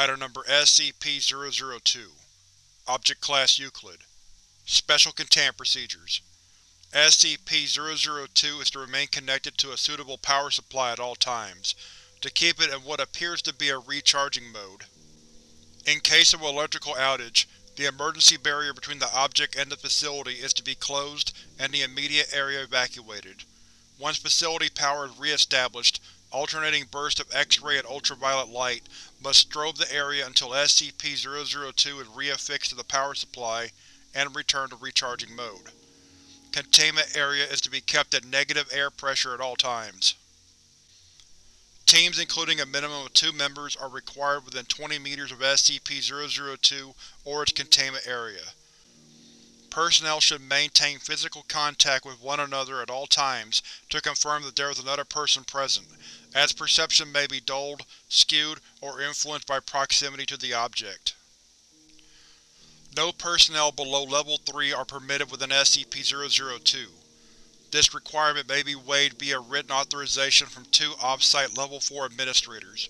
Item Number SCP-002 Object Class Euclid Special Containment Procedures SCP-002 is to remain connected to a suitable power supply at all times, to keep it in what appears to be a recharging mode. In case of electrical outage, the emergency barrier between the object and the facility is to be closed and the immediate area evacuated. Once facility power is re-established, alternating bursts of X-ray and ultraviolet light must strobe the area until SCP-002 is re-affixed to the power supply and returned to recharging mode. Containment area is to be kept at negative air pressure at all times. Teams including a minimum of two members are required within 20 meters of SCP-002 or its containment area. Personnel should maintain physical contact with one another at all times to confirm that there is another person present, as perception may be dulled, skewed, or influenced by proximity to the object. No personnel below Level 3 are permitted within SCP-002. This requirement may be waived via written authorization from two off-site Level 4 administrators.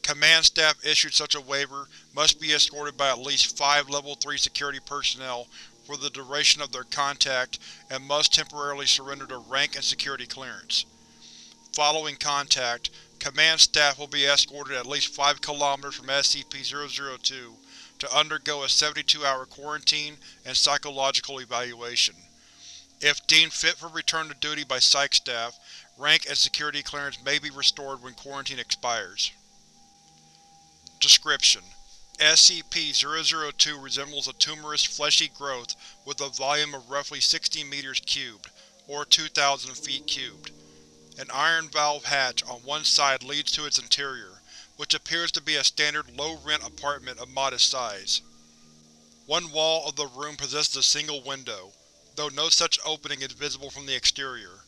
Command staff issued such a waiver must be escorted by at least five Level 3 security personnel for the duration of their contact and must temporarily surrender their rank and security clearance. Following contact, Command staff will be escorted at least 5 km from SCP-002 to undergo a 72-hour quarantine and psychological evaluation. If deemed fit for return to duty by Psych staff, rank and security clearance may be restored when quarantine expires. Description: SCP-002 resembles a tumorous, fleshy growth with a volume of roughly 60 meters cubed, or 2,000 feet cubed. An iron valve hatch on one side leads to its interior, which appears to be a standard low-rent apartment of modest size. One wall of the room possesses a single window, though no such opening is visible from the exterior.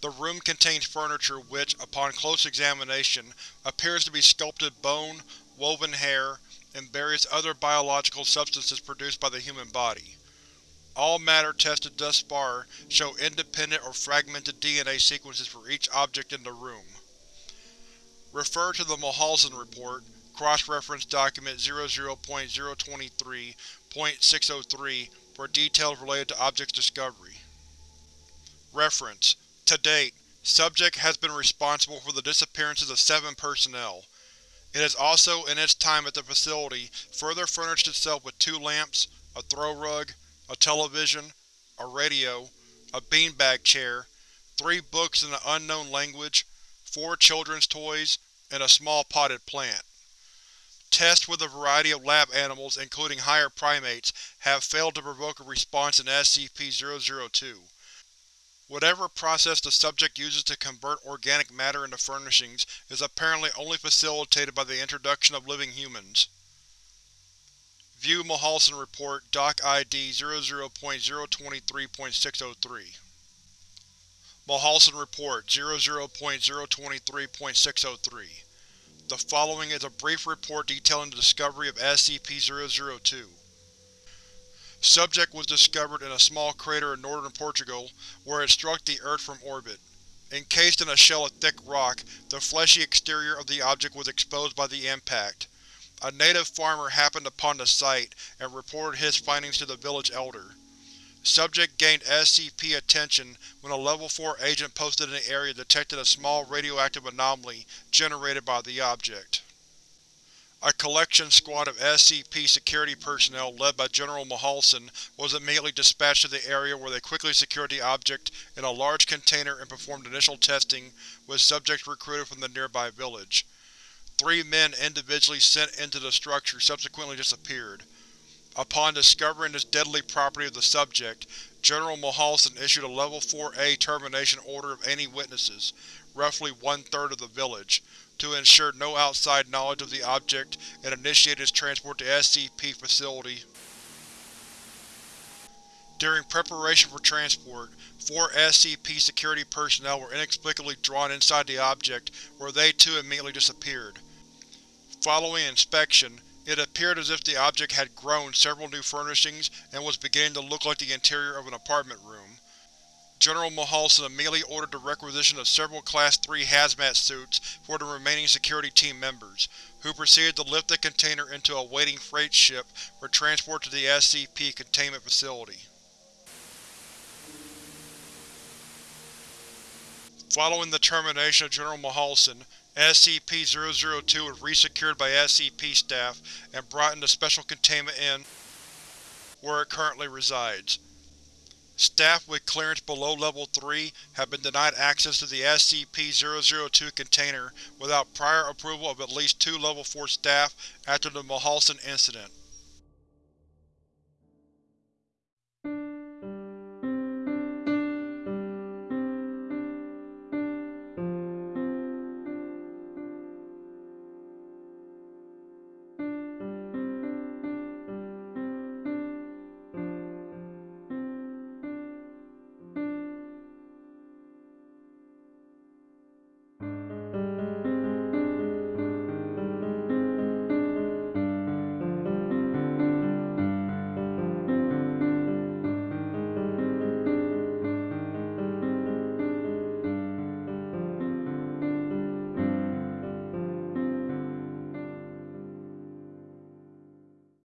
The room contains furniture which, upon close examination, appears to be sculpted bone, woven hair, and various other biological substances produced by the human body. All matter tested thus far show independent or fragmented DNA sequences for each object in the room. Refer to the Mulhausen Report, Cross-Reference Document 00.023.603 for details related to object's discovery. Reference: To date, Subject has been responsible for the disappearances of seven personnel. It has also, in its time at the facility, further furnished itself with two lamps, a throw rug, a television, a radio, a beanbag chair, three books in an unknown language, four children's toys, and a small potted plant. Tests with a variety of lab animals, including higher primates, have failed to provoke a response in SCP-002. Whatever process the subject uses to convert organic matter into furnishings is apparently only facilitated by the introduction of living humans. View Mulhausen Report Doc ID 00.023.603 Mulhausen Report 00.023.603 The following is a brief report detailing the discovery of SCP-002. Subject was discovered in a small crater in northern Portugal, where it struck the Earth from orbit. Encased in a shell of thick rock, the fleshy exterior of the object was exposed by the impact. A native farmer happened upon the site and reported his findings to the village elder. Subject gained SCP attention when a Level 4 agent posted in the area detected a small radioactive anomaly generated by the object. A collection squad of SCP security personnel led by General Mulhausen was immediately dispatched to the area where they quickly secured the object in a large container and performed initial testing with subjects recruited from the nearby village. Three men individually sent into the structure subsequently disappeared. Upon discovering this deadly property of the subject, General Mulhausen issued a Level 4-A termination order of any witnesses, roughly one-third of the village, to ensure no outside knowledge of the object and initiate its transport to SCP Facility. During preparation for transport, four SCP security personnel were inexplicably drawn inside the object, where they too immediately disappeared. Following inspection, it appeared as if the object had grown several new furnishings and was beginning to look like the interior of an apartment room. General Mulhausen immediately ordered the requisition of several Class 3 hazmat suits for the remaining security team members, who proceeded to lift the container into a waiting freight ship for transport to the SCP containment facility. Following the termination of General Mulhausen, SCP-002 was resecured by SCP staff and brought into Special Containment in where it currently resides. Staff with clearance below Level 3 have been denied access to the SCP-002 container without prior approval of at least two Level 4 staff after the Mulhausen incident.